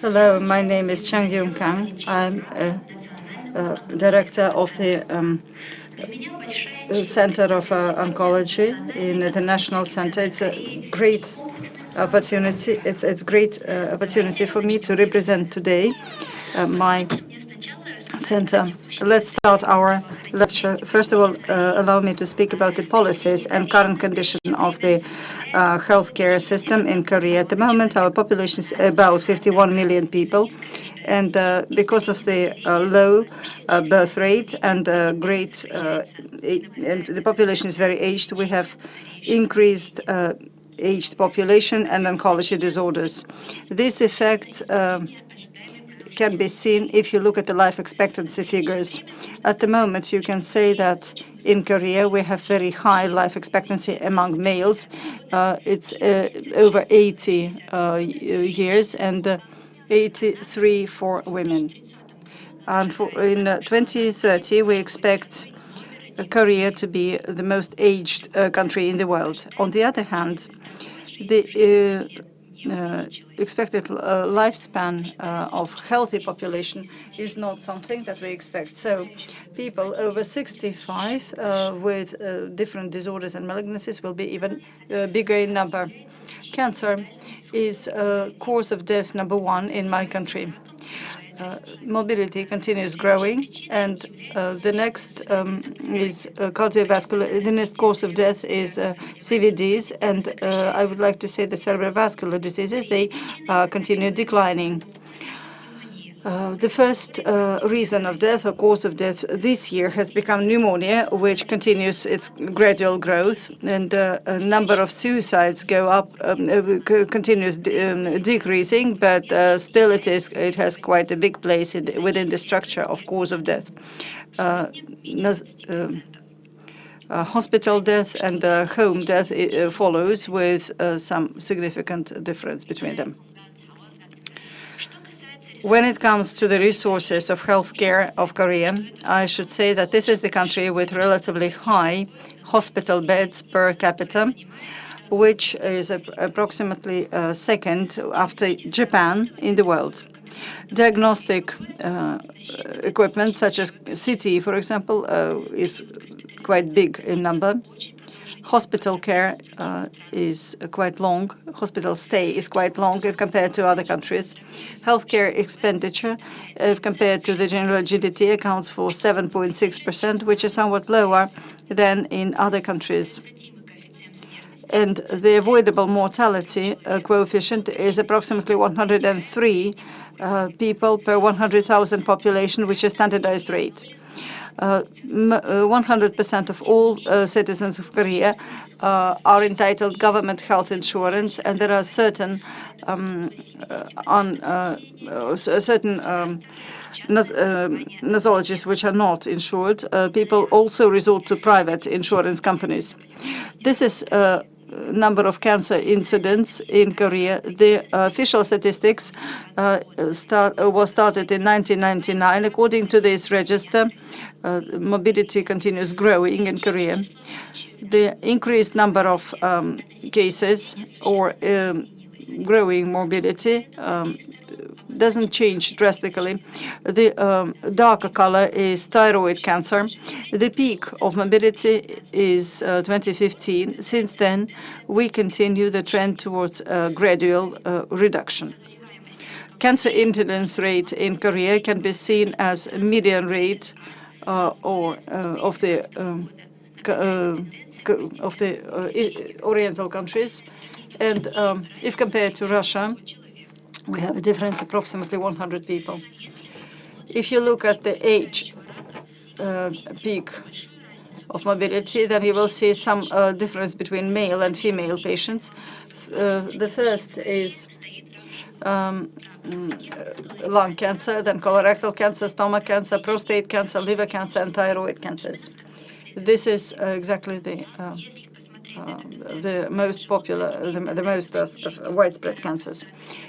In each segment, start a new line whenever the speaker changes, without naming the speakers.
Hello, my name is Chang Yun Kang. I'm a, a director of the um, Center of uh, Oncology in the National Center. It's a great opportunity. It's it's great uh, opportunity for me to represent today uh, my center. Let's start our lecture. First of all, uh, allow me to speak about the policies and current condition of the uh, healthcare system in Korea. At the moment, our population is about 51 million people. And uh, because of the uh, low uh, birth rate and great, and the population is very aged, we have increased aged population and oncology disorders. This effect um, can be seen if you look at the life expectancy figures. At the moment, you can say that in Korea we have very high life expectancy among males. Uh, it's uh, over 80 uh, years and uh, 83 for women. And in uh, 2030, we expect Korea to be the most aged country in the world. On the other hand, the expected uh, lifespan uh, of healthy population is not something that we expect. So people over 65 uh, with uh, different disorders and malignancies will be even uh, bigger in number. Cancer is cause of death number one in my country. Uh, mobility continues growing, and uh, the next um, is uh, cardiovascular. The next cause of death is CVDs, and I would like to say the cerebrovascular diseases, they continue declining. Uh, the first uh, reason of death or cause of death this year has become pneumonia, which continues its gradual growth, and uh, a number of suicides go up, um, uh, continues um, decreasing, but uh, still it is it has quite a big place the, within the structure of cause of death. Um, hospital death and home death follows with some significant difference between them. When it comes to the resources of healthcare of Korea, I should say that this is the country with relatively high hospital beds per capita, which is approximately uh, second after Japan in the world. Diagnostic uh, equipment such as CT, for example, uh, is quite big in number hospital care uh, is quite long. Hospital stay is quite long if compared to other countries. Healthcare expenditure, if compared to the general GDP, accounts for 7.6%, which is somewhat lower than in other countries. And the avoidable mortality uh, coefficient is approximately 103 uh, people per 100,000 population, which is standardized rate. 100% uh, of all uh, citizens of Korea uh, are entitled government health insurance, and there are certain um, certain um, nosologies which are not insured. people also resort to private insurance companies. This is number of cancer incidents in Korea. The official statistics uh, start, uh, was started in 1999. According to this register, uh, mobility continues growing in Korea. The increased number of um, cases or um, growing mobility um, doesn't change drastically. The um, darker color is thyroid cancer. The peak of mobility is uh, 2015. Since then, we continue the trend towards uh, gradual uh, reduction. Cancer incidence rate in Korea can be seen as median rate uh, or uh, of the um, uh, of the Oriental countries, and um, if compared to Russia, we have a difference approximately 100 people. If you look at the age uh, peak of mobility, then you will see some uh, difference between male and female patients. Uh, the first is um, mm, lung cancer, then colorectal cancer, stomach cancer, prostate cancer, liver cancer, and thyroid cancers. This is uh, exactly the uh, uh, the most popular, the, the most uh, widespread cancers.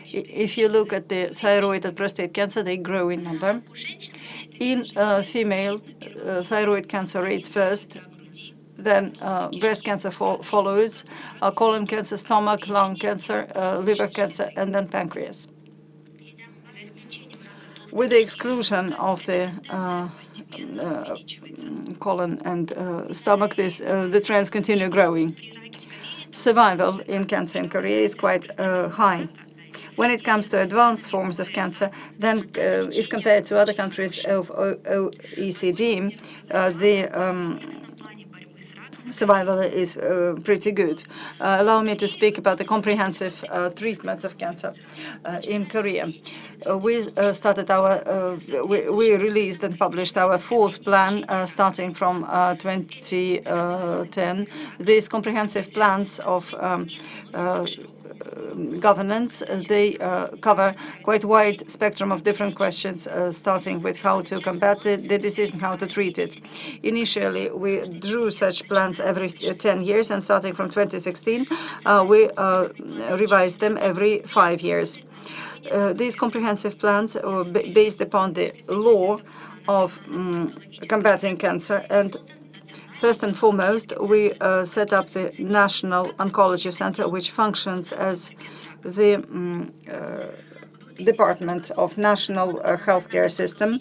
If you look at the thyroid and prostate cancer, they grow in number. In uh, female, uh, thyroid cancer rates first, then uh, breast cancer fo follows, uh, colon cancer, stomach, lung cancer, uh, liver cancer, and then pancreas. With the exclusion of the uh, uh, colon and uh, stomach, this, the trends continue growing. Survival in cancer in Korea is quite high. When it comes to advanced forms of cancer, then uh, if compared to other countries of OECD, uh, the um, survival is uh, pretty good. Uh, allow me to speak about the comprehensive uh, treatments of cancer uh, in Korea. Uh, we uh, started our, we, we, released and published our fourth plan starting from 2010. These comprehensive plans of um, governance. They uh, cover quite wide spectrum of different questions, uh, starting with how to combat the, the disease and how to treat it. Initially, we drew such plans every 10 years, and starting from 2016, uh, we revised them every five years. Uh, these comprehensive plans are based upon the law of um, combating cancer and First and foremost, we uh, set up the National Oncology Center, which functions as the um, uh, Department of National uh, Healthcare System.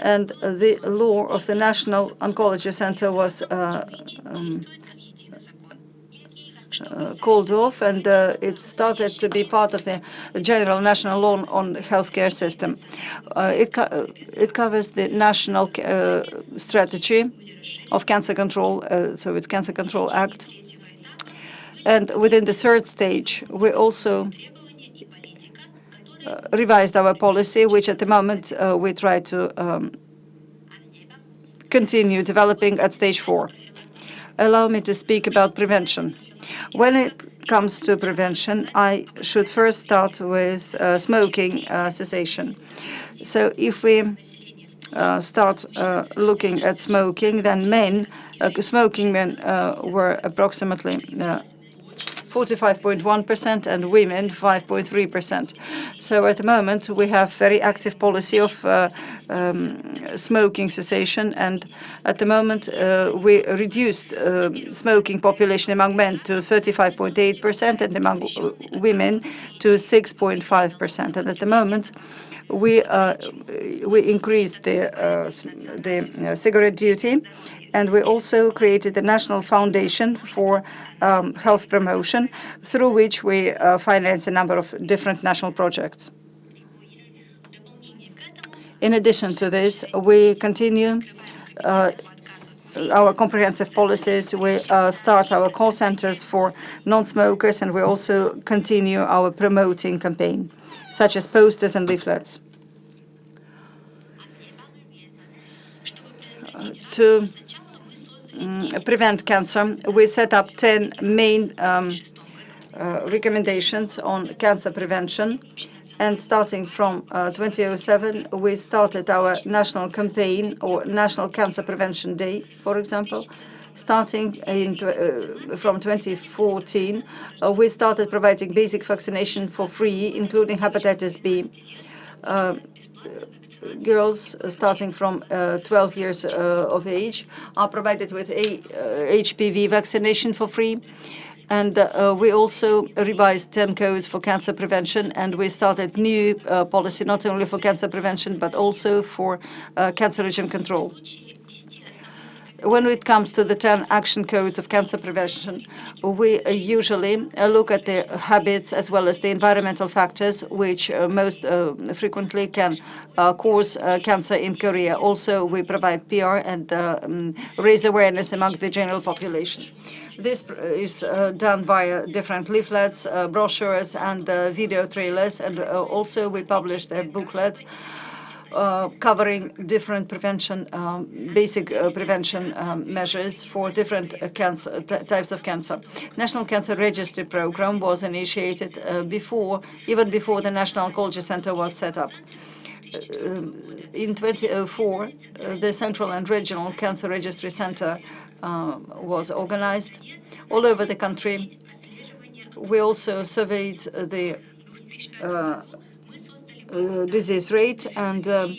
And the law of the National Oncology Center was uh, um, uh, called off, and uh, it started to be part of the general national law on healthcare system. Uh, it, co it covers the national strategy of cancer control, uh, so it's Cancer Control Act. And within the third stage, we also uh, revised our policy, which at the moment uh, we try to um, continue developing at stage four. Allow me to speak about prevention. When it comes to prevention, I should first start with uh, smoking uh, cessation. So if we start uh, looking at smoking, then men, uh, smoking men were approximately 45.1% and women 5.3%. So at the moment we have very active policy of uh, um, smoking cessation and at the moment uh, we reduced uh, smoking population among men to 35.8% and among women to 6.5%. And at the moment we increased the cigarette duty, and we also created a national foundation for um, health promotion, through which we finance a number of different national projects. In addition to this, we continue uh, our comprehensive policies. We uh, start our call centers for non-smokers, and we also continue our promoting campaign such as posters and leaflets. to um, prevent cancer, we set up 10 main um, uh, recommendations on cancer prevention. And starting from uh, 2007, we started our national campaign or National Cancer Prevention Day, for example, starting in, uh, from 2014, uh, we started providing basic vaccination for free, including hepatitis B. Uh, girls starting from uh, 12 years uh, of age are provided with a HPV uh, vaccination for free. And uh, we also revised 10 codes for cancer prevention, and we started new uh, policy not only for cancer prevention, but also for uh, cancer regime control when it comes to the 10 action codes of cancer prevention, we usually look at the habits as well as the environmental factors which uh, most uh, frequently can uh, cause uh, cancer in Korea. Also, we provide PR and uh, um, raise awareness among the general population. This is uh, done via different leaflets, brochures, and video trailers, and also we published a booklet uh, covering different prevention, um, basic uh, prevention um, measures for different uh, cancer types of cancer. National Cancer Registry Program was initiated uh, before, even before the National Oncology Center was set up. Uh, in 2004, the Central and Regional Cancer Registry Center was organized all over the country. We also surveyed the uh, disease rate, and um,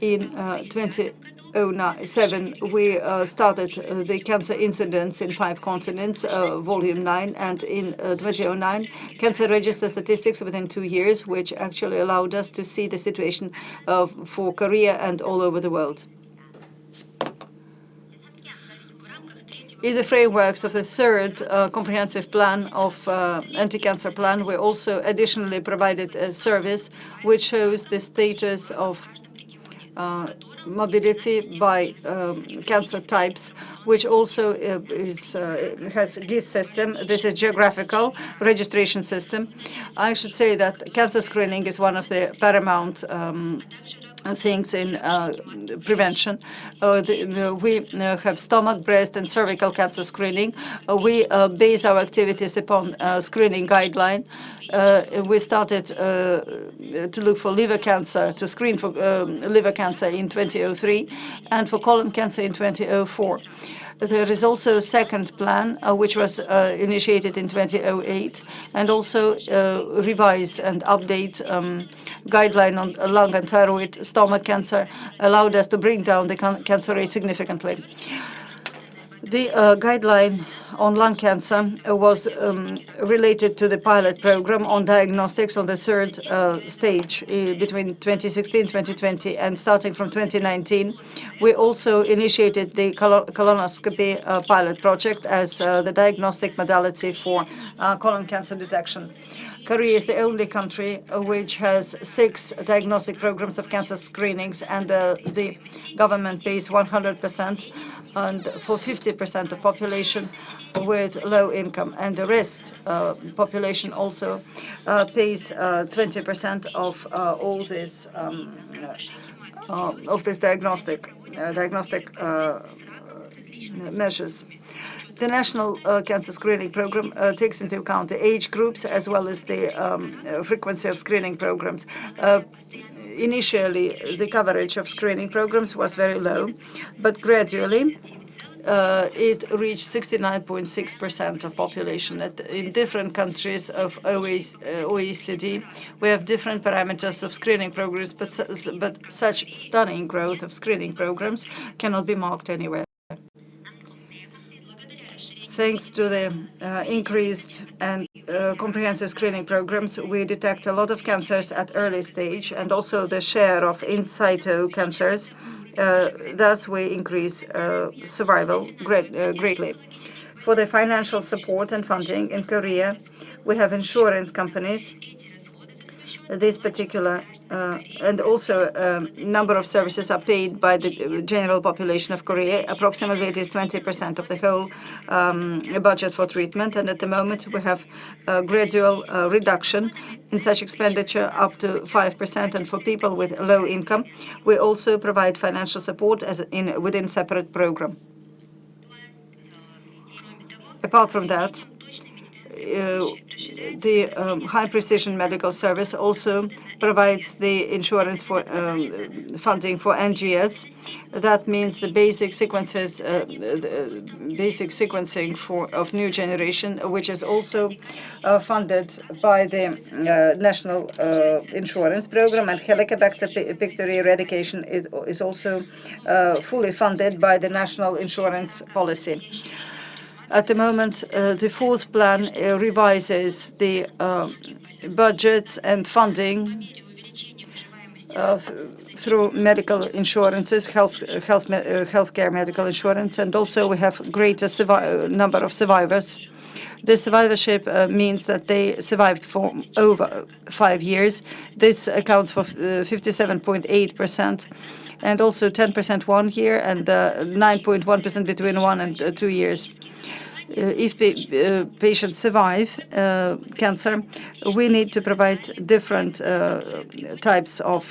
in uh, 2007, we uh, started uh, the cancer incidence in five continents, uh, volume 9, and in uh, 2009, cancer register statistics within two years, which actually allowed us to see the situation uh, for Korea and all over the world. In the frameworks of the third uh, comprehensive plan of uh, anti-cancer plan, we also additionally provided a service which shows the status of uh, mobility by um, cancer types, which also uh, is, uh, has GIS system. This is geographical registration system. I should say that cancer screening is one of the paramount um, things in uh, prevention. Uh, the, the, we uh, have stomach, breast, and cervical cancer screening. Uh, we uh, base our activities upon uh, screening guideline. we started to look for liver cancer, to screen for um, liver cancer in 2003, and for colon cancer in 2004. There is also a second plan, uh, which was uh, initiated in 2008, and also uh, revised and update um, guideline on lung and thyroid stomach cancer allowed us to bring down the cancer rate significantly. The uh, guideline on lung cancer uh, was um, related to the pilot program on diagnostics on the third uh, stage uh, between 2016 2020 And starting from 2019, we also initiated the colonoscopy uh, pilot project as uh, the diagnostic modality for colon cancer detection. Korea is the only country which has six diagnostic programs of cancer screenings, and uh, the government pays 100% and for 50% of population with low income, and the rest uh, population also uh, pays 20% uh, of uh, all this um, uh, of this diagnostic diagnostic measures. The National uh, Cancer Screening Program uh, takes into account the age groups as well as the um, frequency of screening programs. Uh, initially, the coverage of screening programs was very low, but gradually uh, it reached 69.6% of population. At, in different countries of OECD, uh, we have different parameters of screening programs, but such stunning growth of screening programs cannot be marked anywhere thanks to the uh, increased and uh, comprehensive screening programs, we detect a lot of cancers at early stage and also the share of in situ cancers. Uh, thus, we increase survival great, greatly. For the financial support and funding in Korea, we have insurance companies this particular and also a um, number of services are paid by the general population of Korea. Approximately it is 20% of the whole um, budget for treatment and at the moment we have a gradual uh, reduction in such expenditure up to 5% and for people with low income we also provide financial support within separate program. Apart from that, uh, the um, high precision medical service also provides the insurance for um, funding for NGS. That means the basic sequences, uh, the basic sequencing for of new generation, which is also uh, funded by the uh, national uh, insurance program, and Helicobacter pylori eradication is, is also uh, fully funded by the national insurance policy. At the moment, uh, the fourth plan uh, revises the uh, budgets and funding uh, through medical insurances, health, health, healthcare medical insurance, and also we have greater number of survivors. The survivorship means that they survived for over five years. This accounts for 57.8% and also 10% one year and 9.1% between one and two years. Uh, if the uh, patients survive uh, cancer, we need to provide different types of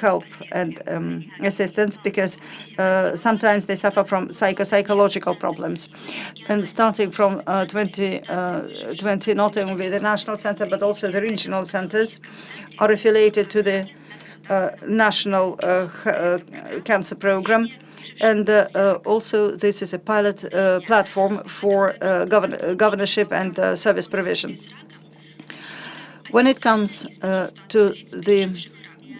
help and um, assistance because sometimes they suffer from psycho-psychological problems. And starting from 2020, not only the national center but also the regional centers are affiliated to the uh, national uh, uh, cancer program and uh, uh, also, this is a pilot uh, platform for govern governorship and service provision. When it comes to the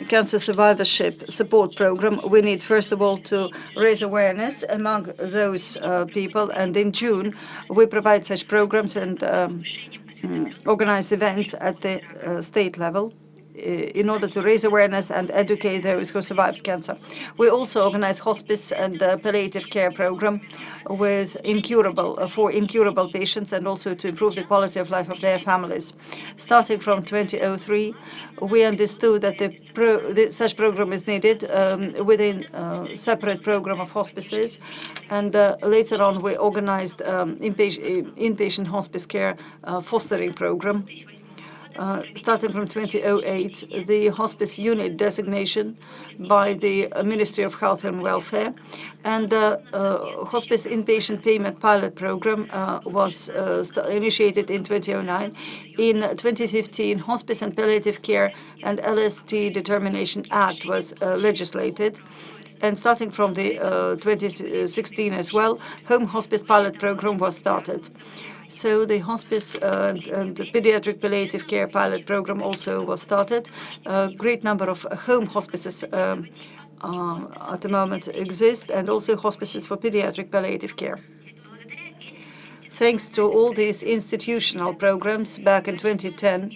cancer survivorship support program, we need, first of all, to raise awareness among those uh, people. And in June, we provide such programs and um, mm, organize events at the uh, state level. Uh, in order to raise awareness and educate those who survived cancer. We also organize hospice and uh, palliative care program with incurable uh, for incurable patients and also to improve the quality of life of their families. Starting from 2003, we understood that the pro such program is needed um, within a separate program of hospices, and uh, later on we organized um, inpatient, inpatient hospice care uh, fostering program starting from 2008, the hospice unit designation by the Ministry of Health and Welfare, and the uh, hospice inpatient payment pilot program uh, was uh, initiated in 2009. In 2015, Hospice and Palliative Care and LST Determination Act was uh, legislated and starting from the uh, 2016 as well, home hospice pilot program was started. So the hospice uh, and, and, the pediatric palliative care pilot program also was started. A great number of home hospices um, uh, at the moment exist, and also hospices for pediatric palliative care. Thanks to all these institutional programs back in 2010,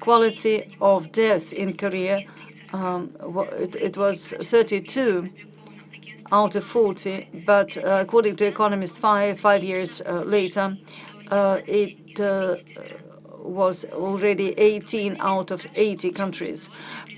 quality of death in Korea, um, it, it was 32 out of 40, but uh, according to Economist 5, five years uh, later, it uh, was already 18 out of 80 countries.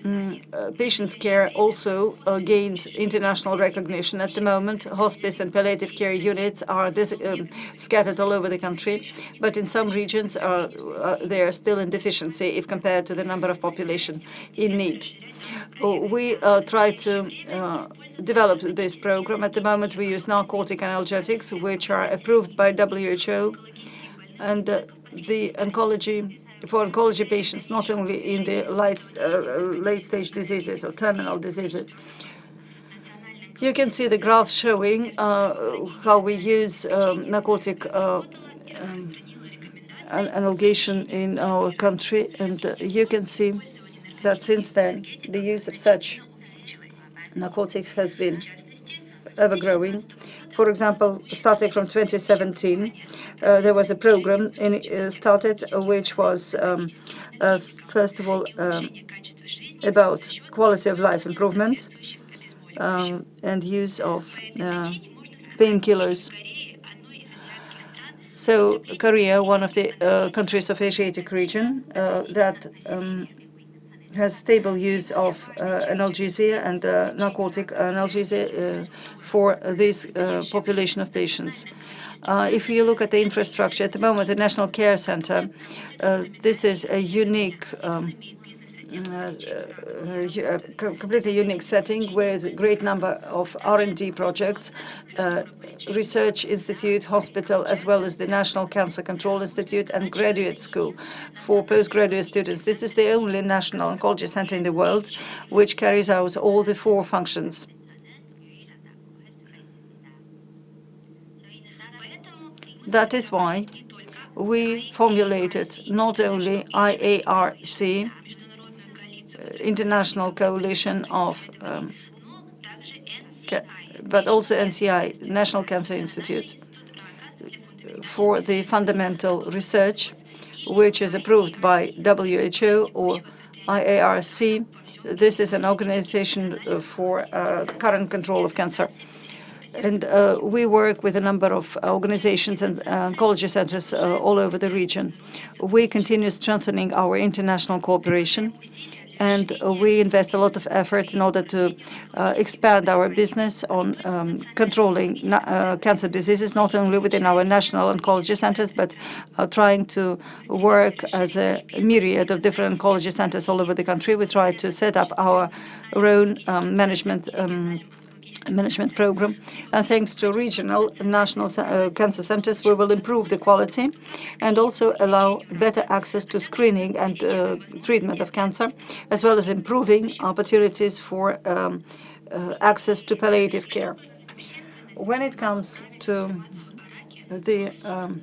Mm, uh, patients' care also uh, gains international recognition. At the moment, hospice and palliative care units are um, scattered all over the country, but in some regions are, uh, they are still in deficiency if compared to the number of population in need. We uh, try to uh, develop this program. At the moment, we use narcotic analgesics, which are approved by WHO and the oncology for oncology patients, not only in the late, uh, late stage diseases or terminal diseases. You can see the graph showing uh, how we use um, narcotic uh, um, analgesic in our country, and you can see that since then the use of such narcotics has been ever growing. For example, starting from 2017, uh, there was a program uh, started uh, which was, um, first of all, um, about quality of life improvement um, and use of painkillers. So Korea, one of the countries of Asiatic region that has stable use of uh, analgesia and uh, narcotic analgesia uh, for this uh, population of patients. Uh, if you look at the infrastructure at the moment, the National Care Center, uh, this is a unique um, uh, uh, completely unique setting with a great number of R&D projects, uh, research institute, hospital, as well as the National Cancer Control Institute and graduate school for postgraduate students. This is the only national oncology center in the world which carries out all the four functions. That is why we formulated not only IARC, international coalition of, um, but also NCI, National Cancer Institute, for the fundamental research, which is approved by WHO or IARC. This is an organization for uh, current control of cancer. And uh, we work with a number of organizations and uh, oncology centers uh, all over the region. We continue strengthening our international cooperation and we invest a lot of effort in order to uh, expand our business on um, controlling uh, cancer diseases, not only within our national oncology centers, but uh, trying to work as a myriad of different oncology centers all over the country. We try to set up our own um, management um, management program. And thanks to regional and national uh, cancer centers, we will improve the quality and also allow better access to screening and uh, treatment of cancer, as well as improving opportunities for um, uh, access to palliative care. When it comes to the um,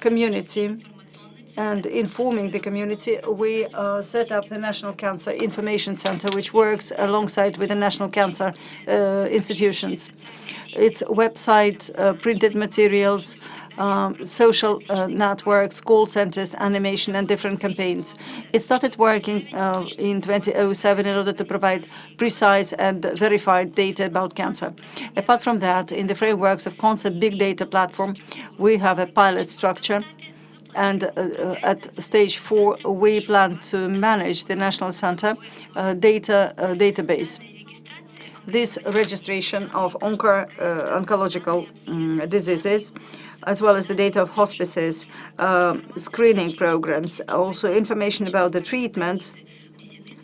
community and informing the community, we uh, set up the National Cancer Information Center, which works alongside with the national cancer uh, institutions. Its website, uh, printed materials, um, social uh, networks, call centers, animation, and different campaigns. It started working uh, in 2007 in order to provide precise and verified data about cancer. Apart from that, in the frameworks of Concept Big Data Platform, we have a pilot structure and uh, uh, at stage four, we plan to manage the National Center uh, data database. This registration of onco oncological um, diseases as well as the data of hospices, uh, screening programs, also information about the treatments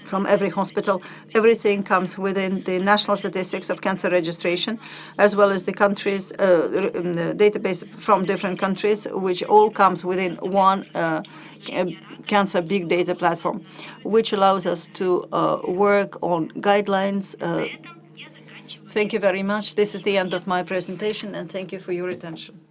from every hospital. Everything comes within the national statistics of cancer registration, as well as the countries, uh, the database from different countries, which all comes within one uh, cancer big data platform, which allows us to uh, work on guidelines. Uh, thank you very much. This is the end of my presentation, and thank you for your attention.